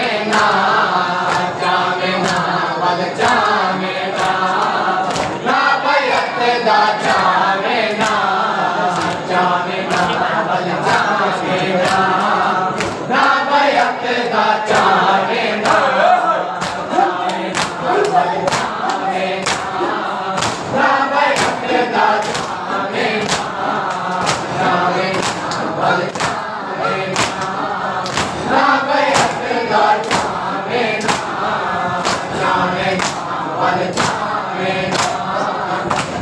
جامنا جامنا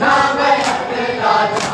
نام اللہ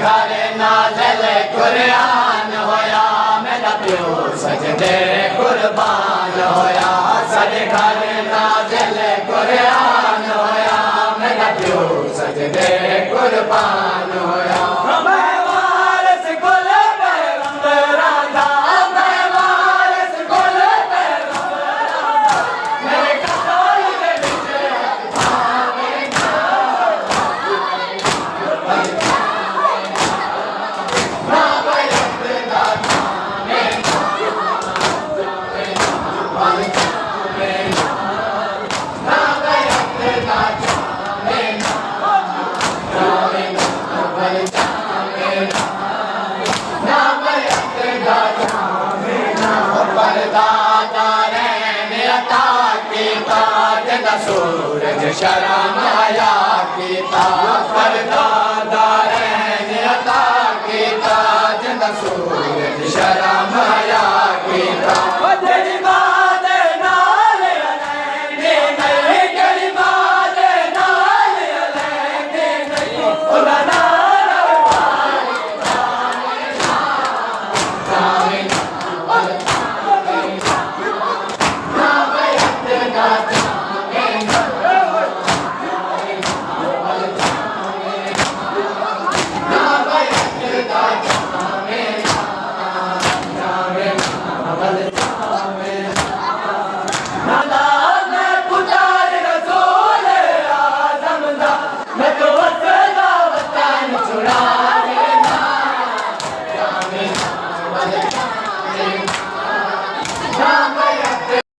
گھر نازل قرآن ہویا، میرا پیو سجدے قربان ہویا۔ سجے گھر نازل قرآن ہویا، میرا پیو سجدے قربان ہویا۔ سورج شرم آیا کیتا پردہ